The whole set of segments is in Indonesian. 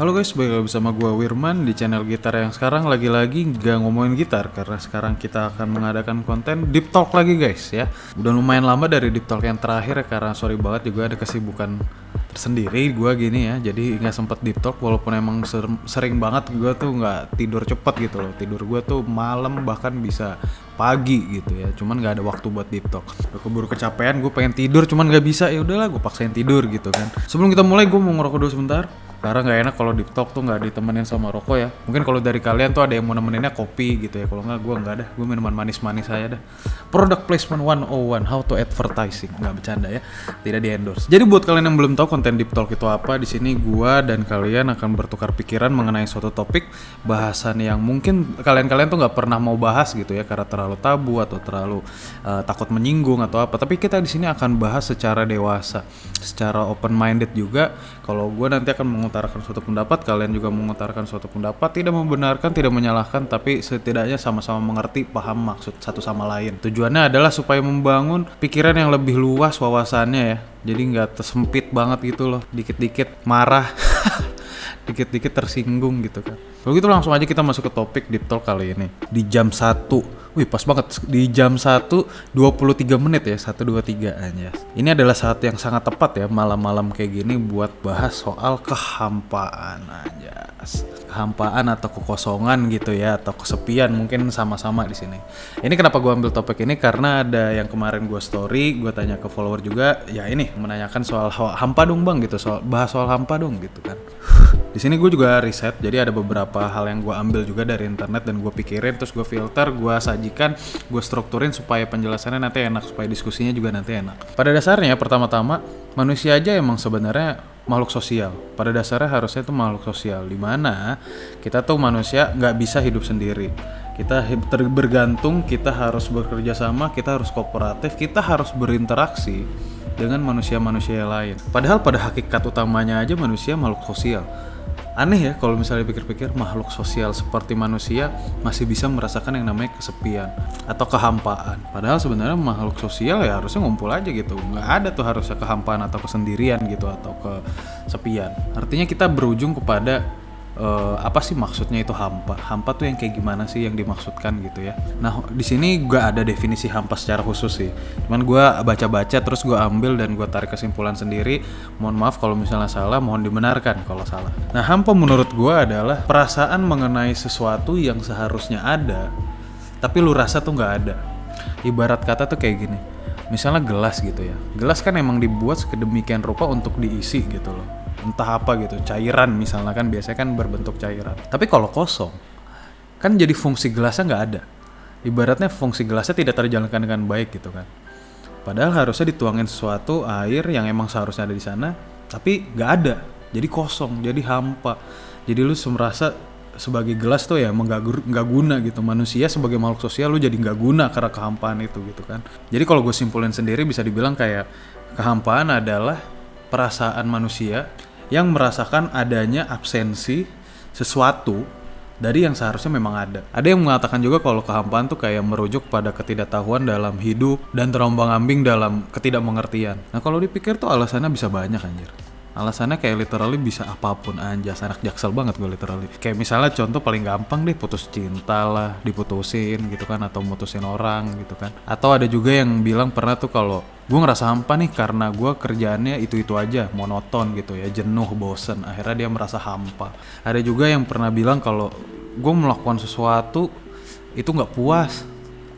Halo guys, balik lagi bersama gue Wirman di channel gitar yang sekarang lagi-lagi gak ngomongin gitar Karena sekarang kita akan mengadakan konten Deep Talk lagi guys ya. Udah lumayan lama dari Deep Talk yang terakhir ya Karena sorry banget juga ada kesibukan tersendiri gue gini ya. Jadi nggak sempet Deep Talk walaupun emang ser- sering banget gue tuh nggak tidur cepet gitu loh. Tidur gue tuh malam bahkan bisa pagi gitu ya. Cuman nggak ada waktu buat deep talk. Udah keburu kecapean gue pengen tidur cuman nggak bisa. Ya udahlah gue paksain tidur gitu kan. Sebelum kita mulai gue mau ngerokok dulu sebentar karena nggak enak kalau deep talk tuh nggak ditemenin sama rokok ya. Mungkin kalau dari kalian tuh ada yang mau nemeninnya kopi gitu ya. Kalau nggak gue nggak ada. Gue minuman manis-manis saya dah. Product placement 101 how to advertising. Nggak bercanda ya. Tidak di endorse jadi buat kalian yang belum tahu konten deep talk itu apa di sini gue dan kalian akan bertukar pikiran mengenai suatu topik bahasan yang mungkin kalian-kalian tuh nggak pernah mau bahas gitu ya. Karena terlalu tabu atau terlalu uh, takut menyinggung atau apa. Tapi kita di sini akan bahas secara dewasa secara open minded juga kalau gue nanti akan mengutarakan suatu pendapat kalian juga mengutarakan suatu pendapat tidak membenarkan tidak menyalahkan tapi setidaknya sama-sama mengerti paham maksud satu sama lain tujuannya adalah supaya membangun pikiran yang lebih luas wawasannya ya jadi nggak tersempit banget gitu loh dikit-dikit marah dikit-dikit tersinggung gitu kan. Kalau gitu langsung aja kita masuk ke topik Deep Talk kali ini. Di jam 1. Wih, pas banget di jam 1 23 menit ya, 123 aja. Ini adalah saat yang sangat tepat ya malam-malam kayak gini buat bahas soal kehampaan aja. Kehampaan atau kekosongan gitu ya atau kesepian mungkin sama-sama di sini. Ini kenapa gue ambil topik ini karena ada yang kemarin gue story, gue tanya ke follower juga, ya ini menanyakan soal hampa dong bang gitu, soal bahas soal hampa dong gitu kan. Di sini gue juga riset, jadi ada beberapa hal yang gue ambil juga dari internet dan gue pikirin, terus gue filter, gue sajikan, gue strukturin supaya penjelasannya nanti enak, supaya diskusinya juga nanti enak. Pada dasarnya pertama-tama manusia aja emang sebenarnya makhluk sosial. Pada dasarnya harusnya itu makhluk sosial, di mana kita tuh manusia nggak bisa hidup sendiri. Kita bergantung, kita harus bekerja sama, kita harus kooperatif, kita harus berinteraksi dengan manusia-manusia lain. Padahal pada hakikat utamanya aja manusia makhluk sosial aneh ya kalau misalnya pikir-pikir makhluk sosial seperti manusia masih bisa merasakan yang namanya kesepian atau kehampaan. Padahal sebenarnya makhluk sosial ya harusnya ngumpul aja gitu. Nggak ada tuh harusnya kehampaan atau kesendirian gitu atau kesepian. Artinya kita berujung kepada uh, apa sih maksudnya itu hampa? Hampa tuh yang kayak gimana sih yang dimaksudkan gitu ya? Nah di sini gue ada definisi hampa secara khusus sih. Cuman gue baca-baca terus gue ambil dan gue tarik kesimpulan sendiri. Mohon maaf kalau misalnya salah, mohon dibenarkan kalau salah. Nah hampa menurut gue adalah perasaan mengenai sesuatu yang seharusnya ada, tapi lu rasa tuh nggak ada. Ibarat kata tuh kayak gini. Misalnya gelas gitu ya. Gelas kan emang dibuat sedemikian rupa untuk diisi gitu loh entah apa gitu cairan misalnya kan biasanya kan berbentuk cairan. Tapi kalau kosong kan jadi fungsi gelasnya nggak ada. Ibaratnya fungsi gelasnya tidak terjalankan dengan baik gitu kan. Padahal harusnya dituangin sesuatu air yang emang seharusnya ada di sana tapi nggak ada. Jadi kosong jadi hampa. Jadi lu merasa sebagai gelas tuh ya nggak guna gitu. Manusia sebagai makhluk sosial lu jadi nggak guna karena kehampaan itu gitu kan. Jadi kalau gue simpulin sendiri bisa dibilang kayak kehampaan adalah perasaan manusia yang merasakan adanya absensi sesuatu dari yang seharusnya memang ada. Ada yang mengatakan juga kalau kehampaan tuh kayak merujuk pada ketidaktahuan dalam hidup dan terombang-ambing dalam ketidakmengertian. Nah kalau dipikir tuh alasannya bisa banyak anjir. Alasannya kayak literally bisa apa pun anjas anak jaksel banget gue literally. Kayak misalnya contoh paling gampang deh putus cinta lah, diputusin gitu kan atau mutusin orang gitu kan. Atau ada juga yang bilang pernah tuh kalau gue ngerasa hampa nih karena gue kerjaannya itu-itu aja, monoton gitu ya, jenuh, bosen. Akhirnya dia merasa hampa. Ada juga yang pernah bilang kalau gue melakukan sesuatu itu nggak puas,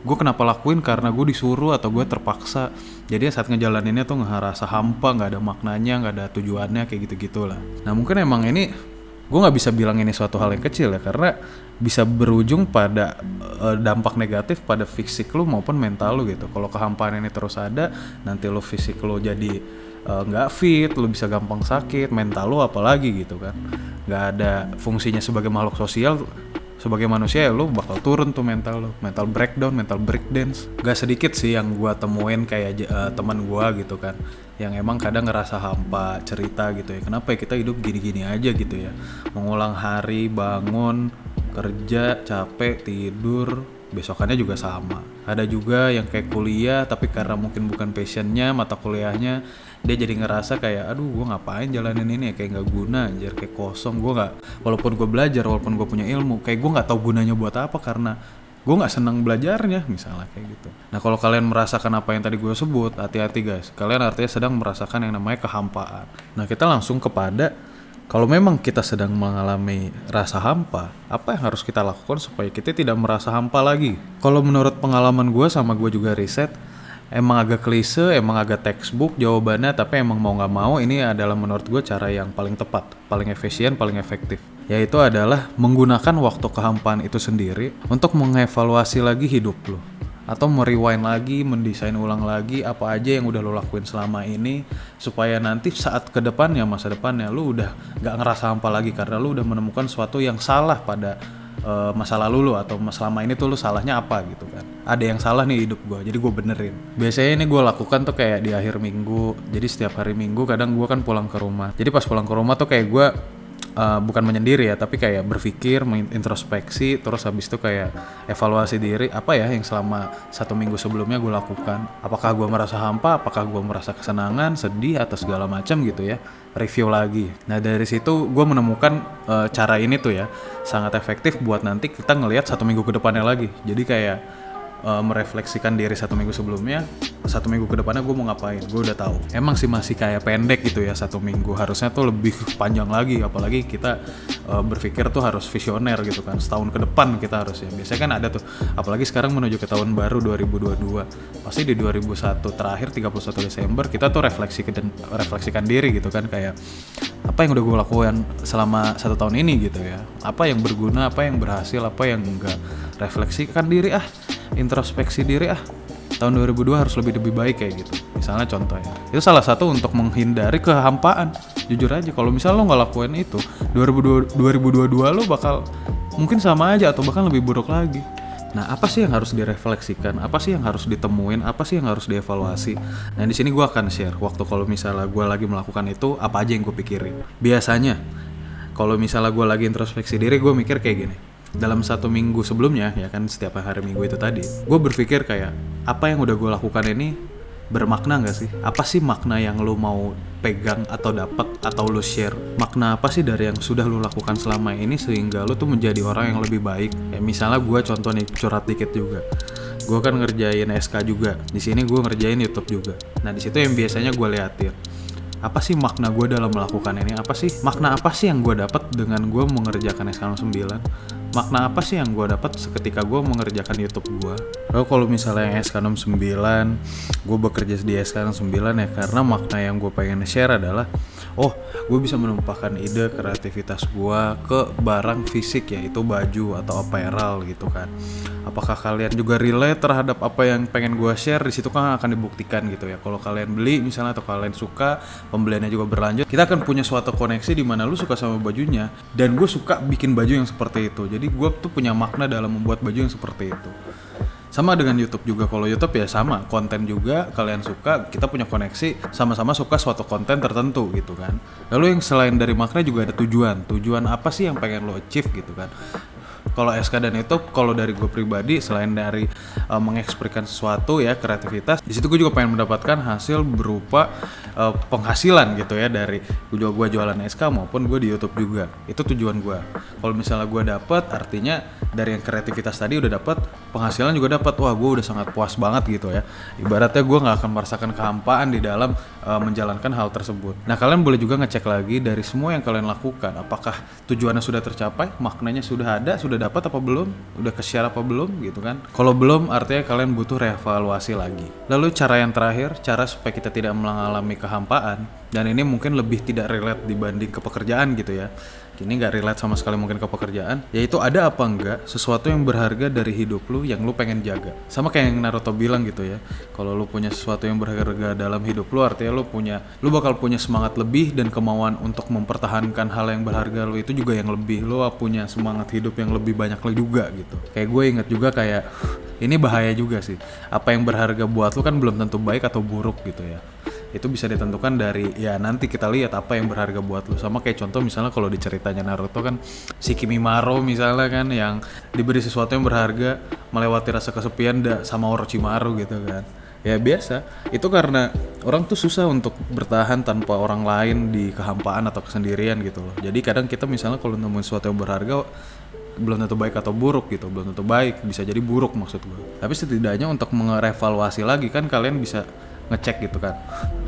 gue kenapa lakuin? Karena gue disuruh atau gue terpaksa. Jadi saat ngejalaninnya tuh ngerasa hampa nggak ada maknanya nggak ada tujuannya kayak gitu gitulah nah mungkin emang ini gue nggak bisa bilang ini suatu hal yang kecil ya karena bisa berujung pada uh, dampak negatif pada fisik lu maupun mental lu gitu. Kalau kehampaan ini terus ada nanti lu fisik lu jadi nggak uh, fit lu bisa gampang sakit mental lu apalagi gitu kan. Nggak ada fungsinya sebagai makhluk sosial sebagai manusia ya lu bakal turun tuh mental lu. Mental breakdown mental breakdance. Gak sedikit sih yang gua temuin kayak uh, teman gua gitu kan. Yang emang kadang ngerasa hampa cerita gitu ya. Kenapa ya kita hidup gini-gini aja gitu ya? Mengulang hari bangun kerja capek tidur besokannya juga sama. Ada juga yang kayak kuliah tapi karena mungkin bukan passionnya mata kuliahnya dia jadi ngerasa kayak aduh gue ngapain jalanin ini ya? Kayak nggak guna anjir kayak kosong. Gue nggak walaupun gue belajar walaupun gue punya ilmu kayak gue nggak tahu gunanya buat apa karena gue nggak senang belajarnya misalnya kayak gitu. Nah kalau kalian merasakan apa yang tadi gue sebut hati-hati guys. Kalian artinya sedang merasakan yang namanya kehampaan. Nah kita langsung kepada kalau memang kita sedang mengalami rasa hampa, apa yang harus kita lakukan supaya kita tidak merasa hampa lagi? Kalau menurut pengalaman gue sama gue juga riset, emang agak klise, emang agak textbook jawabannya, tapi emang mau nggak mau ini adalah menurut gue cara yang paling tepat, paling efisien, paling efektif. Yaitu adalah menggunakan waktu kehampaan itu sendiri untuk mengevaluasi lagi hidup lo atau merewind lagi, mendesain ulang lagi apa aja yang udah lo lakuin selama ini supaya nanti saat ke depannya masa depannya lo udah gak ngerasa hampa lagi karena lo udah menemukan sesuatu yang salah pada uh, masa lalu lo atau selama ini tuh lo salahnya apa gitu kan. Ada yang salah nih hidup gue jadi gue benerin. Biasanya ini gue lakukan tuh kayak di akhir minggu. Jadi setiap hari minggu kadang gue kan pulang ke rumah. Jadi pas pulang ke rumah tuh kayak gue uh, bukan menyendiri ya tapi kayak berpikir introspeksi terus habis itu kayak evaluasi diri apa ya yang selama satu minggu sebelumnya gue lakukan? Apakah gue merasa hampa? Apakah gue merasa kesenangan sedih atau segala macam gitu ya? Review lagi. Nah dari situ gue menemukan uh, cara ini tuh ya sangat efektif buat nanti kita ngelihat satu minggu ke depannya lagi. Jadi kayak uh, merefleksikan diri satu minggu sebelumnya satu minggu ke depannya gue mau ngapain? Gue udah tahu. Emang sih masih kayak pendek gitu ya satu minggu. Harusnya tuh lebih panjang lagi apalagi kita uh, berpikir tuh harus visioner gitu kan. Setahun ke depan kita harus ya. Biasanya kan ada tuh. Apalagi sekarang menuju ke tahun baru 2022 pasti di 2001 terakhir 31 Desember kita tuh refleksi refleksikan diri gitu kan. Kayak apa yang udah gue lakukan selama satu tahun ini gitu ya. Apa yang berguna apa yang berhasil apa yang enggak. Refleksikan diri ah introspeksi diri ah tahun 2002 harus lebih lebih baik kayak gitu misalnya contoh ya itu salah satu untuk menghindari kehampaan jujur aja kalau misalnya lo nggak lakuin itu 2022 lo bakal mungkin sama aja atau bahkan lebih buruk lagi Nah, apa sih yang harus direfleksikan? Apa sih yang harus ditemuin? Apa sih yang harus dievaluasi? Nah, di sini gue akan share waktu kalau misalnya gue lagi melakukan itu, apa aja yang gue pikirin. Biasanya, kalau misalnya gue lagi introspeksi diri, gue mikir kayak gini dalam satu minggu sebelumnya ya kan setiap hari minggu itu tadi gue berpikir kayak apa yang udah gue lakukan ini bermakna gak sih? Apa sih makna yang lo mau pegang atau dapat atau lo share makna apa sih dari yang sudah lo lakukan selama ini sehingga lo tuh menjadi orang yang lebih baik? Ya misalnya gue contoh nih curhat dikit juga. Gue kan ngerjain SK juga di sini gue ngerjain YouTube juga. Nah di situ yang biasanya gue liatin apa sih makna gue dalam melakukan ini? Apa sih makna apa sih yang gue dapat dengan gue mengerjakan SK 9 makna apa sih yang gue dapat seketika gue mengerjakan YouTube gue Lalu kalau misalnya yang SK69 gue bekerja di SK69 ya karena makna yang gue pengen share adalah oh gue bisa menumpahkan ide kreativitas gue ke barang fisik yaitu baju atau apparel gitu kan. Apakah kalian juga relate terhadap apa yang pengen gue share? Di situ kan akan dibuktikan gitu ya. Kalau kalian beli misalnya atau kalian suka pembeliannya juga berlanjut kita akan punya suatu koneksi di mana lu suka sama bajunya dan gue suka bikin baju yang seperti itu. Jadi gue tuh punya makna dalam membuat baju yang seperti itu. Sama dengan YouTube juga. Kalau YouTube ya sama konten juga kalian suka kita punya koneksi sama-sama suka suatu konten tertentu gitu kan. Lalu yang selain dari makna juga ada tujuan. Tujuan apa sih yang pengen lo achieve gitu kan? Kalau SK dan itu kalau dari gue pribadi selain dari uh, mengekspresikan sesuatu ya kreativitas di situ gue juga pengen mendapatkan hasil berupa uh, penghasilan gitu ya dari gue gue jualan SK maupun gue di YouTube juga. Itu tujuan gue kalau misalnya gue dapet artinya dari yang kreativitas tadi udah dapet penghasilan juga dapat. Wah gue udah sangat puas banget gitu ya. Ibaratnya gue nggak akan merasakan kehampaan di dalam uh, menjalankan hal tersebut. Nah kalian boleh juga ngecek lagi dari semua yang kalian lakukan. Apakah tujuannya sudah tercapai? Maknanya sudah ada sudah dapat apa belum? Udah ke share apa belum? Gitu kan? Kalau belum artinya kalian butuh reevaluasi lagi. Lalu cara yang terakhir cara supaya kita tidak mengalami kehampaan dan ini mungkin lebih tidak relate dibanding ke pekerjaan gitu ya ini nggak relate sama sekali mungkin ke pekerjaan yaitu ada apa enggak sesuatu yang berharga dari hidup lu yang lu pengen jaga. Sama kayak yang Naruto bilang gitu ya kalau lu punya sesuatu yang berharga dalam hidup lu artinya lu punya lu bakal punya semangat lebih dan kemauan untuk mempertahankan hal yang berharga lu itu juga yang lebih. Lu punya semangat hidup yang lebih banyak lagi juga gitu. Kayak gue inget juga kayak ini bahaya juga sih. Apa yang berharga buat lu kan belum tentu baik atau buruk gitu ya itu bisa ditentukan dari ya nanti kita lihat apa yang berharga buat lu. Sama kayak contoh misalnya kalau di ceritanya Naruto kan si Kimimaro misalnya kan yang diberi sesuatu yang berharga melewati rasa kesepian sama Orochimaru gitu kan. Ya biasa. Itu karena orang tuh susah untuk bertahan tanpa orang lain di kehampaan atau kesendirian gitu loh. Jadi kadang kita misalnya kalau nemuin sesuatu yang berharga belum tentu baik atau buruk gitu. Belum tentu baik bisa jadi buruk maksud gue tapi setidaknya untuk mengevaluasi lagi kan kalian bisa ngecek gitu kan.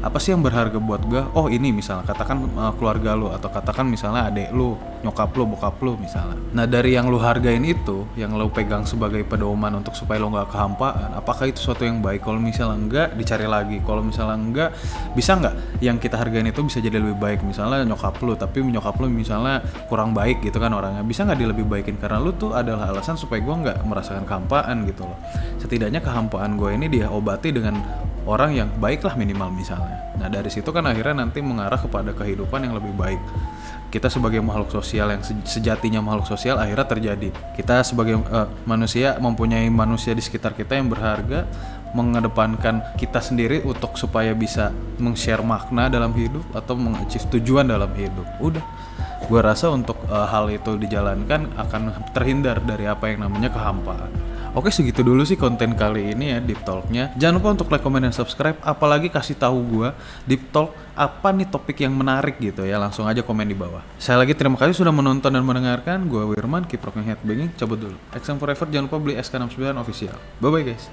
Apa sih yang berharga buat gue oh ini misalnya katakan uh, keluarga lu atau katakan misalnya adik lu nyokap lu bokap lu misalnya. Nah dari yang lu hargain itu yang lu pegang sebagai pedoman untuk supaya lu nggak kehampaan apakah itu sesuatu yang baik? Kalau misalnya enggak dicari lagi. Kalau misalnya enggak bisa nggak? Yang kita hargain itu bisa jadi lebih baik. Misalnya nyokap lu tapi nyokap lu misalnya kurang baik gitu kan orangnya. Bisa nggak dia lebih baikin? Karena lu tuh adalah alasan supaya gue nggak merasakan kehampaan gitu loh. Setidaknya kehampaan gue ini dia obati dengan orang yang baik lah minimal misalnya. Nah dari situ kan akhirnya nanti mengarah kepada kehidupan yang lebih baik. Kita sebagai makhluk sosial yang sejatinya makhluk sosial akhirnya terjadi. Kita sebagai uh, manusia mempunyai manusia di sekitar kita yang berharga, mengedepankan kita sendiri untuk supaya bisa meng-share makna dalam hidup atau mengachieve tujuan dalam hidup. Udah. Gue rasa untuk uh, hal itu dijalankan akan terhindar dari apa yang namanya kehampaan. Oke segitu dulu sih konten kali ini ya Deep Talknya. Jangan lupa untuk like, comment, dan subscribe. Apalagi kasih tahu gue Deep Talk apa nih topik yang menarik gitu ya. Langsung aja komen di bawah. Saya lagi terima kasih sudah menonton dan mendengarkan. Gue Wirman, rocking headbanging. Cabut dulu. XM Forever jangan lupa beli SK69 official. Bye bye guys.